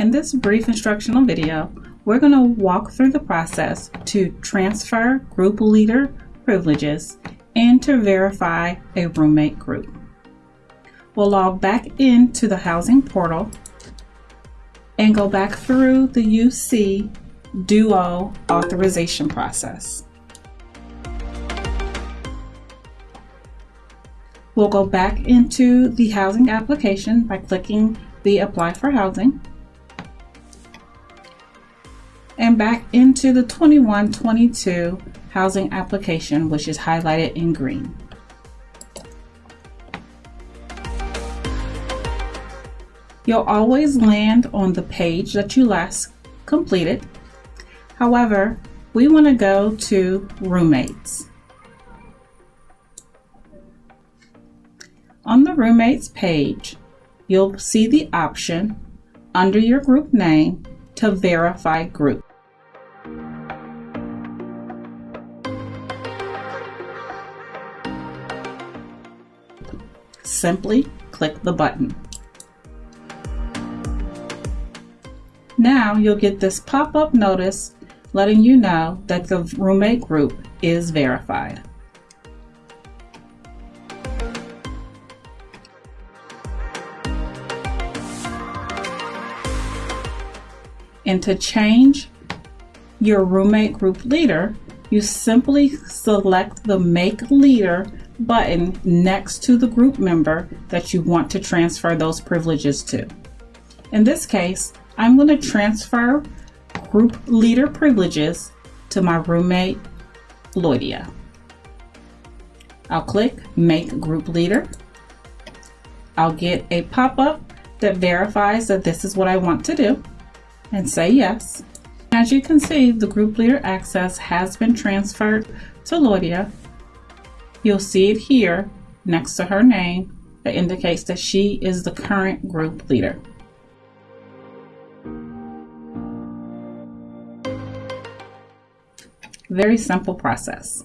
In this brief instructional video, we're going to walk through the process to transfer group leader privileges and to verify a roommate group. We'll log back into the housing portal and go back through the UC Duo authorization process. We'll go back into the housing application by clicking the Apply for Housing and back into the 2122 housing application, which is highlighted in green. You'll always land on the page that you last completed. However, we want to go to roommates. On the roommates page, you'll see the option under your group name to verify group. Simply click the button. Now you'll get this pop-up notice letting you know that the roommate group is verified. And to change your roommate group leader, you simply select the Make Leader button next to the group member that you want to transfer those privileges to. In this case, I'm going to transfer group leader privileges to my roommate, Lloydia. I'll click Make Group Leader. I'll get a pop-up that verifies that this is what I want to do and say yes. As you can see, the group leader access has been transferred to Lloydia. You'll see it here next to her name that indicates that she is the current group leader. Very simple process.